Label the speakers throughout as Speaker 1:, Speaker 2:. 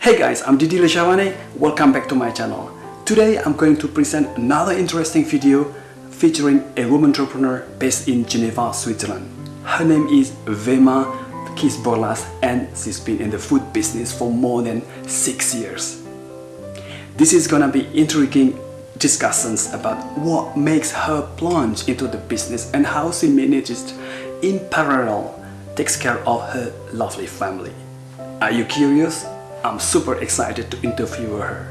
Speaker 1: Hey guys, I'm Didi Leshawane. Welcome back to my channel. Today I'm going to present another interesting video featuring a woman entrepreneur based in Geneva, Switzerland. Her name is Vema Kisborlas and she's been in the food business for more than six years. This is gonna be intriguing discussions about what makes her plunge into the business and how she manages in parallel takes care of her lovely family. Are you curious? I'm super excited to interview her.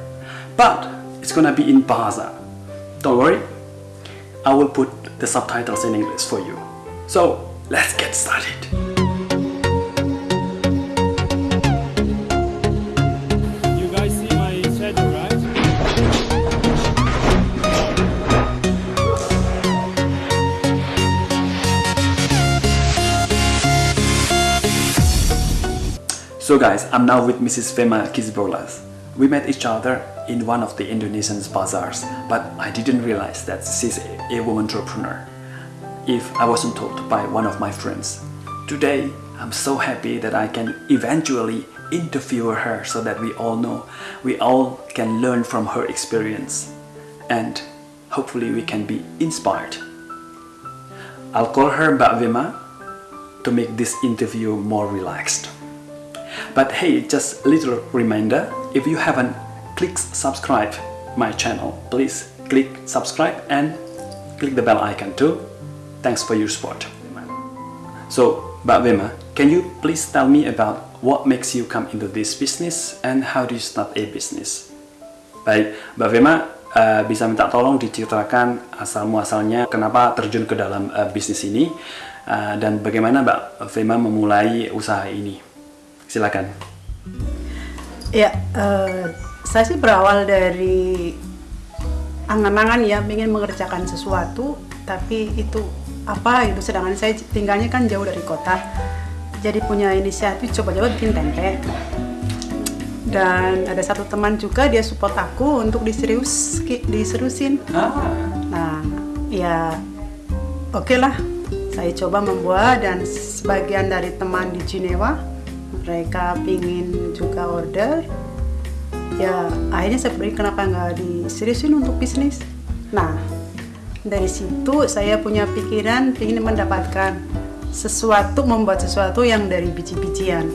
Speaker 1: But it's gonna be in Bahasa. Don't worry, I will put the subtitles in English for you. So let's get started. So guys, I'm now with Mrs. Fema Kizbolas. We met each other in one of the Indonesian bazaars, but I didn't realize that she's a, a woman entrepreneur. If I wasn't told by one of my friends. Today, I'm so happy that I can eventually interview her so that we all know, we all can learn from her experience. And hopefully we can be inspired. I'll call her Mbak Vema to make this interview more relaxed. But hey, just a little reminder, if you haven't clicked subscribe my channel, please click subscribe and click the bell icon too. Thanks for your support. So, Mbak Vema, can you please tell me about what makes you come into this business and how do you start a business? Baik, Mbak Vema, eh, bisa minta tolong diceritakan asal muasalnya kenapa terjun ke dalam eh, bisnis ini eh, dan bagaimana Mbak Vema memulai usaha ini. Silakan.
Speaker 2: Ya, eh, saya sih berawal dari angan-angan ya, ingin mengerjakan sesuatu, tapi itu apa itu sedangkan saya tinggalnya kan jauh dari kota. Jadi punya inisiatif coba-coba bikin tempe. Dan ada satu teman juga dia support aku untuk diserius diseriusin.
Speaker 1: Ah,
Speaker 2: Nah, ya oke lah. Saya coba membuat dan sebagian dari teman di Jenewa mereka pingin juga order. Ya akhirnya saya beri kenapa nggak diseriusin untuk bisnis. Nah dari situ saya punya pikiran ingin mendapatkan sesuatu membuat sesuatu yang dari biji-bijian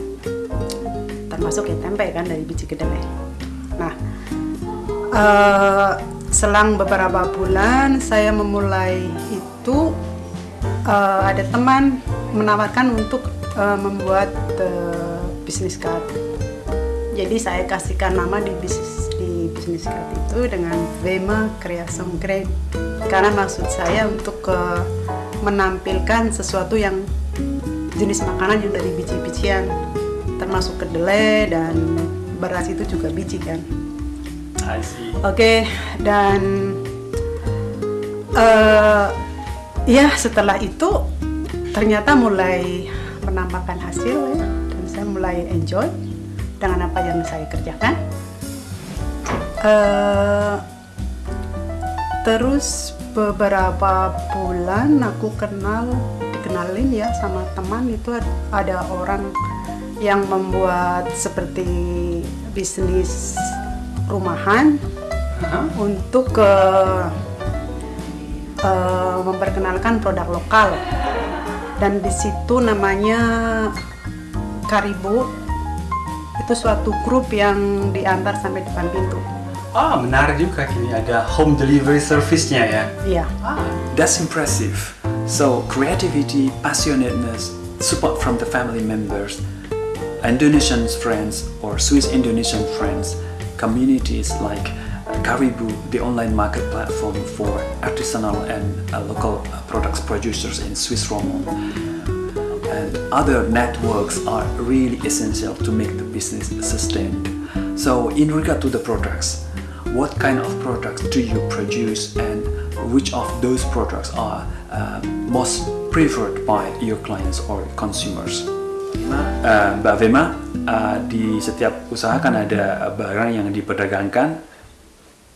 Speaker 2: termasuk ya tempe kan dari biji kedelai. Nah eh, selang beberapa bulan saya memulai itu eh, ada teman menawarkan untuk eh, membuat eh, bisnis card. Jadi saya kasihkan nama di bisnis di bisnis card itu dengan Vema Creation Grade karena maksud saya untuk eh, menampilkan sesuatu yang jenis makanan yang dari biji-bijian termasuk kedelai dan beras itu juga biji kan. Oke, dan eh ya setelah itu ternyata mulai menampakkan hasil ya, saya mulai enjoy dengan apa yang saya kerjakan. Eh terus beberapa bulan aku kenal dikenalin ya sama teman itu ad- ada orang yang membuat seperti bisnis rumahan
Speaker 1: Aha.
Speaker 2: untuk eh, eh, memperkenalkan produk lokal dan di situ namanya Karibu itu suatu grup yang diantar sampai depan pintu
Speaker 1: Ah, menarik juga kini ada home delivery service-nya ya.
Speaker 2: iya
Speaker 1: Ah, that's impressive. So, creativity, passionateness, support from the family members, Indonesian friends or Swiss Indonesian friends, communities like Karibu, the online market platform for artisanal and uh, local uh, products producers in Swiss Romand, and other networks are really essential to make the business sustained. So, in regard to the products, what kind of products do you produce and which of those products are uh, most preferred by your clients or consumers? Uh, Mbak Vema, uh, di setiap usaha kan ada barang yang diperdagangkan,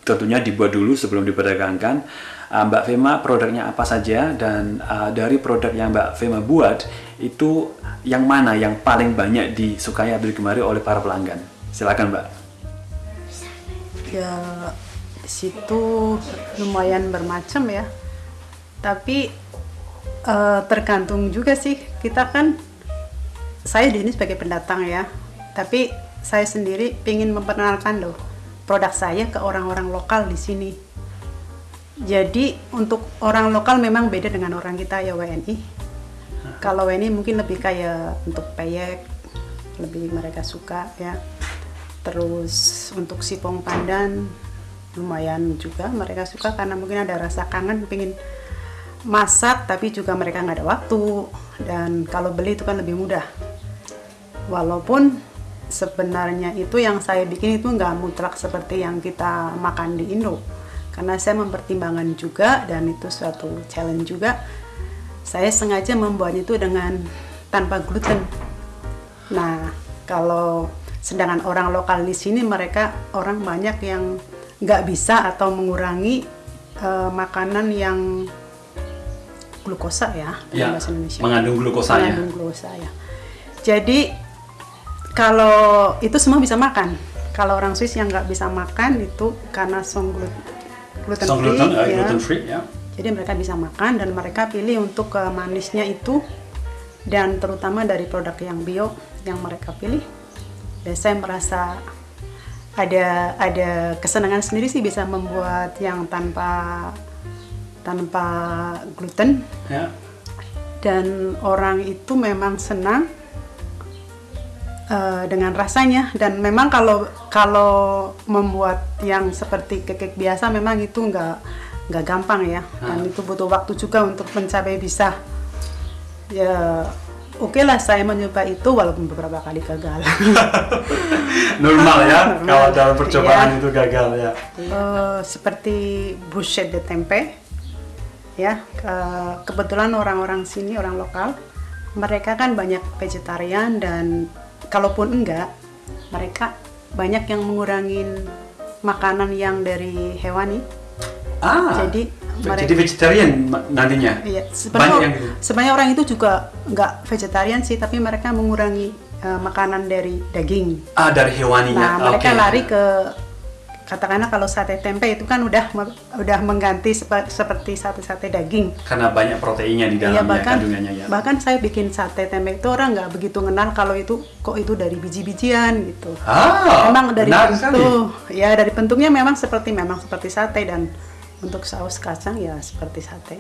Speaker 1: tentunya dibuat dulu sebelum diperdagangkan. Uh, Mbak Vema produknya apa saja dan uh, dari produk yang Mbak Vema buat itu yang mana yang paling banyak disukai atau digemari oleh para pelanggan? Silakan Mbak.
Speaker 2: ya situ lumayan bermacam ya tapi eh, tergantung juga sih kita kan saya di sini sebagai pendatang ya tapi saya sendiri ingin memperkenalkan loh produk saya ke orang-orang lokal di sini. Jadi untuk orang lokal memang beda dengan orang kita ya WNI kalau WNI mungkin lebih kayak untuk peyek lebih mereka suka ya. Terus untuk sipong pandan lumayan juga mereka suka karena mungkin ada rasa kangen pengen masak tapi juga mereka nggak ada waktu. Dan kalau beli itu kan lebih mudah. Walaupun sebenarnya itu yang saya bikin itu nggak mutlak seperti yang kita makan di Indo karena saya mempertimbangkan juga dan itu suatu challenge juga saya sengaja membuatnya itu dengan tanpa gluten nah kalau sedangkan orang lokal di sini mereka orang banyak yang nggak bisa atau mengurangi eh, makanan yang glukosa ya dalam bahasa Indonesia
Speaker 1: mengandung glukosanya.
Speaker 2: mengandung glukosa ya. Jadi kalau itu semua bisa makan. Kalau orang Swiss yang nggak bisa makan itu karena song glu- gluten
Speaker 1: Song
Speaker 2: free,
Speaker 1: gluten, eh,
Speaker 2: ya.
Speaker 1: gluten free ya.
Speaker 2: Jadi mereka bisa makan dan mereka pilih untuk eh, manisnya itu dan terutama dari produk yang bio yang mereka pilih. Dan saya merasa ada ada kesenangan sendiri sih bisa membuat yang tanpa tanpa gluten
Speaker 1: Ya.
Speaker 2: dan orang itu memang senang eh, dengan rasanya. Dan memang kalau kalau membuat yang seperti kekek biasa memang itu nggak nggak gampang ya. Dan itu butuh waktu juga untuk mencapai bisa. Ya oke lah saya mencoba itu walaupun beberapa kali gagal.
Speaker 1: Normal ya kalau dalam percobaan
Speaker 2: Iya.
Speaker 1: itu gagal ya.
Speaker 2: Eh, seperti bruschetta de tempe ya. Ke- kebetulan orang-orang sini orang lokal mereka kan banyak vegetarian dan kalaupun enggak mereka banyak yang mengurangin makanan yang dari hewani
Speaker 1: Ah.
Speaker 2: Jadi, mereka-
Speaker 1: jadi vegetarian nantinya.
Speaker 2: Iya,
Speaker 1: Banyak
Speaker 2: sebenarnya
Speaker 1: yang gitu.
Speaker 2: sebenarnya orang itu juga nggak vegetarian sih, tapi mereka mengurangi eh, makanan dari daging.
Speaker 1: Ah dari hewaninya.
Speaker 2: Nah, mereka
Speaker 1: Oke.
Speaker 2: lari ke katakanlah kalau sate tempe itu kan udah udah mengganti sepe- seperti sate-sate daging.
Speaker 1: karena banyak proteinnya di
Speaker 2: Iya
Speaker 1: dalamnya
Speaker 2: bahkan
Speaker 1: kandungannya ya.
Speaker 2: bahkan saya bikin sate tempe itu orang nggak begitu kenal kalau itu kok itu dari biji-bijian gitu.
Speaker 1: ah,
Speaker 2: memang dari
Speaker 1: sekali.
Speaker 2: bentuk ya dari bentuknya memang seperti memang seperti sate dan untuk saus kacang ya seperti sate.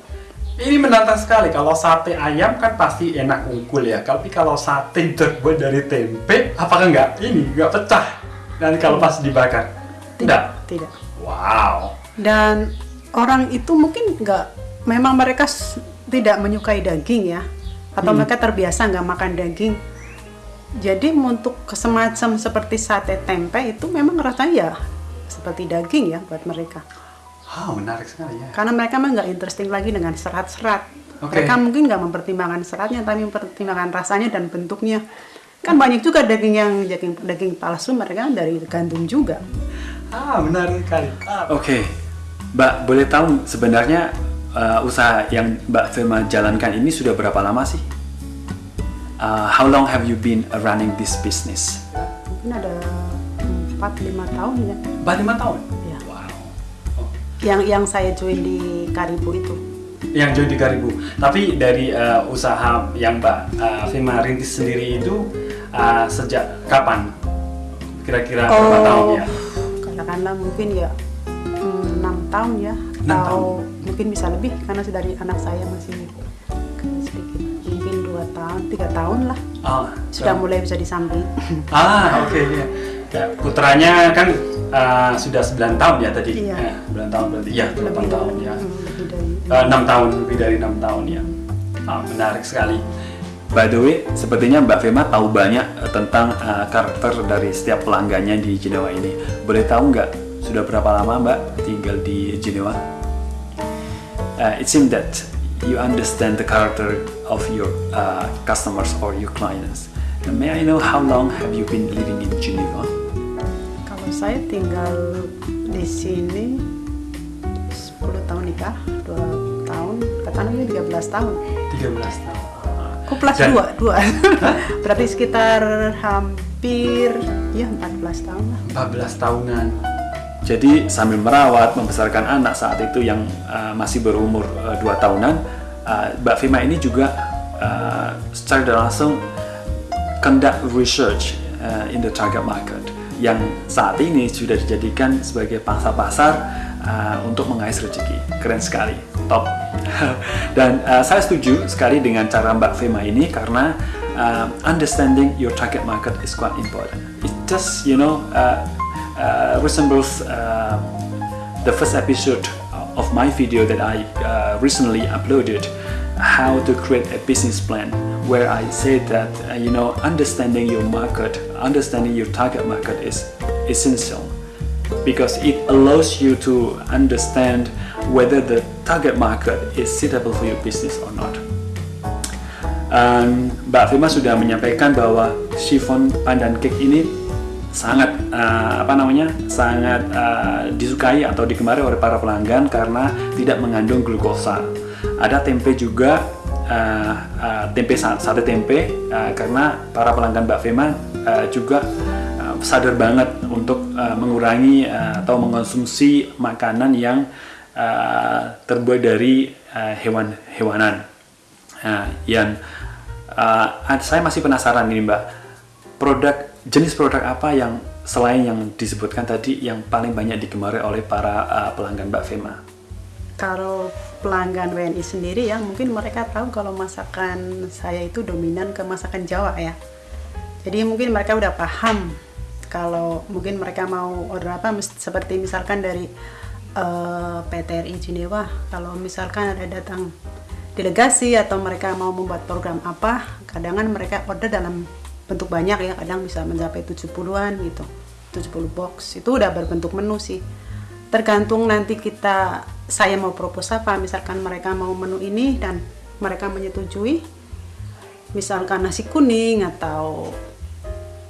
Speaker 1: Ini menantang sekali. Kalau sate ayam kan pasti enak ungkul ya. Tapi kalau sate terbuat dari tempe, apakah nggak ini nggak pecah? Nanti kalau pas dibakar, tidak.
Speaker 2: Tidak.
Speaker 1: Wow.
Speaker 2: Dan orang itu mungkin nggak, memang mereka tidak menyukai daging ya, atau
Speaker 1: Hmm.
Speaker 2: mereka terbiasa nggak makan daging. Jadi untuk semacam seperti sate tempe itu memang rasanya ya seperti daging ya buat mereka.
Speaker 1: Ah, menarik sekali ya.
Speaker 2: Karena mereka memang nggak interesting lagi dengan serat-serat.
Speaker 1: Oke.
Speaker 2: Mereka mungkin nggak mempertimbangkan seratnya, tapi mempertimbangkan rasanya dan bentuknya. Kan banyak juga daging yang daging daging palsu mereka dari gandum juga.
Speaker 1: Ah, menarik sekali. Oke, Mbak boleh tahu sebenarnya uh, usaha yang Mbak Firma jalankan ini sudah berapa lama sih? Uh, how long have you been running this business?
Speaker 2: Mungkin ada 4-5 tahun ya.
Speaker 1: Empat lima tahun.
Speaker 2: Iya.
Speaker 1: Wow. Oh.
Speaker 2: Yang yang saya join di Karibu itu.
Speaker 1: Yang join di Karibu. Tapi dari uh, usaha yang Mbak uh, Firma rintis sendiri itu uh, sejak kapan? Kira-kira berapa tahun ya?
Speaker 2: Katakanlah mungkin ya mm, enam tahun ya,
Speaker 1: Enam
Speaker 2: atau mungkin bisa lebih karena dari anak saya masih sedikit, mungkin dua tahun, tiga tahun lah
Speaker 1: Ah,
Speaker 2: sudah mulai bisa disambung.
Speaker 1: Ah, oke ya. Ya, putranya kan uh, sudah 9 tahun ya tadi.
Speaker 2: Iya.
Speaker 1: Ya, 9 tahun berarti. Ya, 8
Speaker 2: lebih
Speaker 1: tahun ya.
Speaker 2: mm, lebih dari
Speaker 1: Eh, 6 tahun, lebih dari 6 tahun ya. Ah, menarik sekali. By the way, sepertinya Mbak Fema tahu banyak eh, tentang eh, karakter dari setiap pelanggannya di Jenewa ini. Boleh tahu nggak sudah berapa lama Mbak tinggal di Jenewa? Uh, it seems that you understand the character of your uh, customers or your clients. May I know how long have you been living in Geneva?
Speaker 2: Kalau saya tinggal di sini 10 tahun nikah, 2 tahun, katakanlah 13 tahun.
Speaker 1: 13 tahun.
Speaker 2: Plus
Speaker 1: Dan-
Speaker 2: dua, dua. Berarti sekitar hampir ya 14 tahun lah
Speaker 1: 14 tahunan. Jadi sambil merawat, membesarkan anak saat itu yang uh, masih berumur uh, 2 tahunan, uh, Mbak Fima ini juga uh, secara tidak langsung conduct research uh, in the target market yang saat ini sudah dijadikan sebagai pangsa pasar uh, untuk mengais rezeki. Keren sekali, top. Dan uh, saya setuju sekali dengan cara Mbak Fema ini karena uh, understanding your target market is quite important. It just you know uh, uh, resembles uh, the first episode of my video that I uh, recently uploaded how to create a business plan where I said that uh, you know understanding your market understanding your target market is essential because it allows you to understand whether the target market is suitable for your business or not Um, Mbak Fima sudah menyampaikan bahwa chiffon pandan cake ini sangat uh, apa namanya sangat uh, disukai atau digemari oleh para pelanggan karena tidak mengandung glukosa. Ada tempe juga uh, uh, tempe sa- sate tempe uh, karena para pelanggan Mbak Fema uh, juga uh, sadar banget untuk uh, mengurangi uh, atau mengonsumsi makanan yang uh, terbuat dari uh, hewan-hewanan. Nah, yang uh, saya masih penasaran nih Mbak, produk jenis produk apa yang selain yang disebutkan tadi yang paling banyak digemari oleh para uh, pelanggan Mbak Fema?
Speaker 2: kalau pelanggan WNI sendiri ya mungkin mereka tahu kalau masakan saya itu dominan ke masakan Jawa ya jadi mungkin mereka udah paham kalau mungkin mereka mau order apa seperti misalkan dari eh, PTRI Jenewa kalau misalkan ada datang delegasi atau mereka mau membuat program apa kadang mereka order dalam bentuk banyak ya. Kadang bisa mencapai 70-an gitu. 70 box. Itu udah berbentuk menu sih. Tergantung nanti kita saya mau propose apa. Misalkan mereka mau menu ini dan mereka menyetujui. Misalkan nasi kuning atau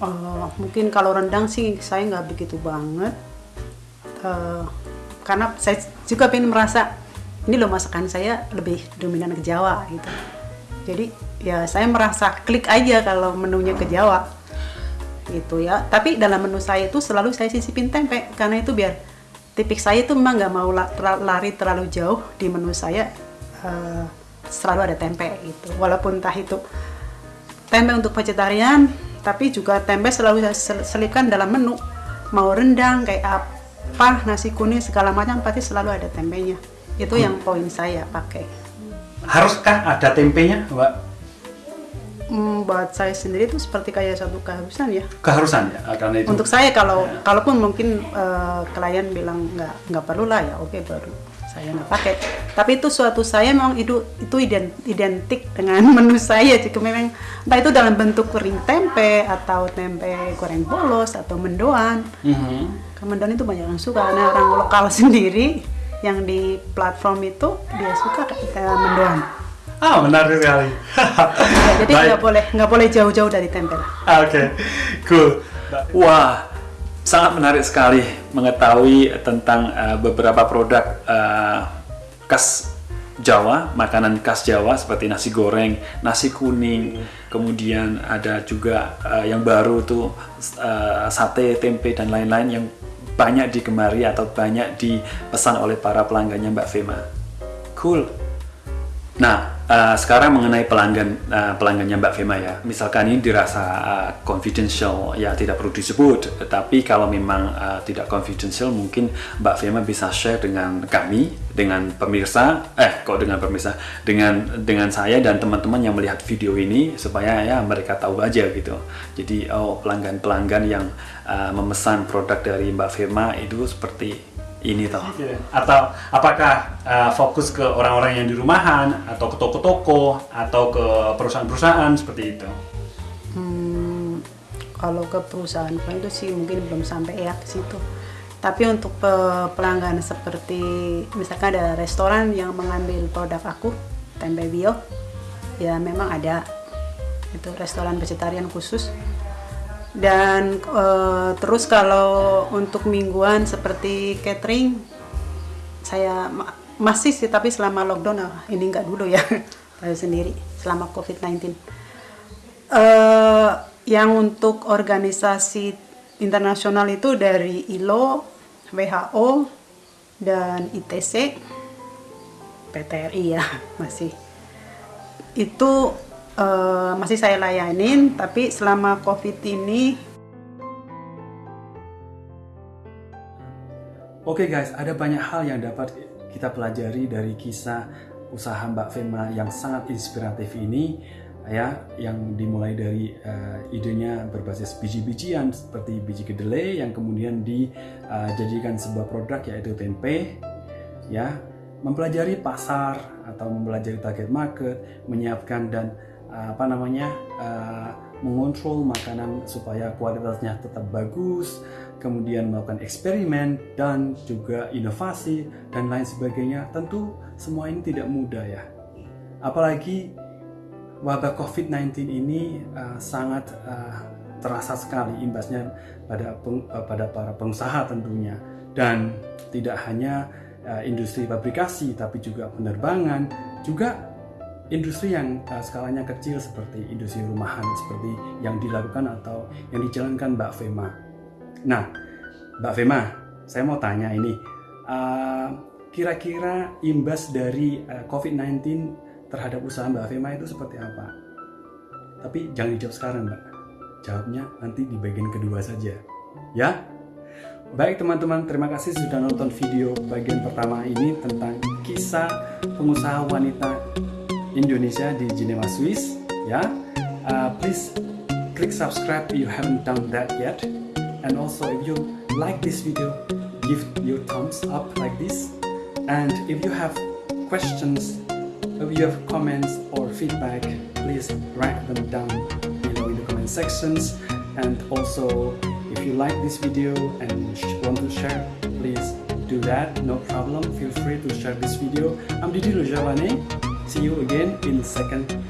Speaker 2: eh, mungkin kalau rendang sih saya nggak begitu banget. Eh, karena saya juga pengen merasa ini loh masakan saya lebih dominan ke Jawa gitu. Jadi ya saya merasa klik aja kalau menunya ke Jawa gitu ya. Tapi dalam menu saya itu selalu saya sisipin tempe karena itu biar tipik saya itu memang nggak mau lari terlalu jauh di menu saya eh, selalu ada tempe gitu. Walaupun entah itu tempe untuk vegetarian tapi juga tempe selalu saya sel- selipkan dalam menu. Mau rendang kayak apa nasi kuning segala macam pasti selalu ada tempenya. Itu yang poin saya pakai.
Speaker 1: Haruskah ada tempenya, Mbak?
Speaker 2: Hmm, buat saya sendiri itu seperti kayak satu keharusan ya.
Speaker 1: Keharusan ya, karena itu.
Speaker 2: untuk saya kalau kalaupun mungkin eh, klien bilang nggak nggak perlu lah ya oke baru saya nggak pakai. Tapi itu suatu saya memang itu itu ident- identik dengan menu saya. Jika memang entah itu dalam bentuk kering tempe atau tempe goreng polos atau mendoan.
Speaker 1: Mhm.
Speaker 2: Kan mendoan itu banyak yang suka. Karena orang lokal sendiri yang di platform itu dia suka mendoan.
Speaker 1: Ah, menarik sekali.
Speaker 2: Ya, jadi nggak boleh nggak boleh jauh-jauh dari tempe lah
Speaker 1: Ah, Oke, cool. Wah, sangat menarik sekali mengetahui tentang uh, beberapa produk uh, khas Jawa, makanan khas Jawa seperti nasi goreng, nasi kuning, kemudian ada juga uh, yang baru tuh uh, sate, tempe dan lain-lain yang banyak digemari atau banyak dipesan oleh para pelanggannya Mbak Fema. Cool. Nah, uh, sekarang mengenai pelanggan uh, pelanggannya Mbak Fema ya, misalkan ini dirasa uh, confidential ya tidak perlu disebut, tapi kalau memang uh, tidak confidential mungkin Mbak Fema bisa share dengan kami, dengan pemirsa, eh kok dengan pemirsa, dengan dengan saya dan teman-teman yang melihat video ini supaya ya mereka tahu aja gitu. Jadi oh pelanggan-pelanggan yang uh, memesan produk dari Mbak Fema itu seperti ini toh. Atau apakah uh, fokus ke orang-orang yang di rumahan atau ke toko-toko atau ke perusahaan-perusahaan seperti itu?
Speaker 2: Hmm, kalau ke perusahaan itu sih mungkin belum sampai ya ke situ. Tapi untuk pe- pelanggan seperti misalkan ada restoran yang mengambil produk aku tempe bio, ya memang ada itu restoran vegetarian khusus. Dan eh, terus kalau untuk mingguan seperti catering, saya ma- masih sih tapi selama lockdown ah, ini nggak dulu ya saya sendiri selama covid 19 eh yang untuk organisasi internasional itu dari ILO, WHO, dan ITC, PTRI ya masih. Itu uh, masih saya layanin, tapi selama COVID ini
Speaker 1: Oke okay guys, ada banyak hal yang dapat kita pelajari dari kisah usaha Mbak Fema yang sangat inspiratif ini ya yang dimulai dari uh, idenya berbasis biji-bijian seperti biji kedelai yang kemudian dijadikan uh, sebuah produk yaitu tempe ya mempelajari pasar atau mempelajari target market menyiapkan dan apa namanya uh, mengontrol makanan supaya kualitasnya tetap bagus kemudian melakukan eksperimen dan juga inovasi dan lain sebagainya. Tentu semua ini tidak mudah ya. Apalagi wabah COVID-19 ini uh, sangat uh, terasa sekali imbasnya pada peng, uh, pada para pengusaha tentunya. Dan tidak hanya uh, industri pabrikasi tapi juga penerbangan juga industri yang uh, skalanya kecil seperti industri rumahan seperti yang dilakukan atau yang dijalankan Mbak Fema. Nah, Mbak Fema, saya mau tanya ini, uh, kira-kira imbas dari uh, COVID-19 terhadap usaha Mbak Fema itu seperti apa? Tapi jangan dijawab sekarang, Mbak. Jawabnya nanti di bagian kedua saja. Ya? Baik teman-teman, terima kasih sudah nonton video bagian pertama ini tentang kisah pengusaha wanita Indonesia di Geneva, Swiss. Ya, uh, please click subscribe if you haven't done that yet. And also if you like this video, give your thumbs up like this. And if you have questions if you have comments or feedback, please write them down below in the comment sections. And also, if you like this video and want to share, please do that. No problem. Feel free to share this video. I'm Didi Rojavane. See you again in second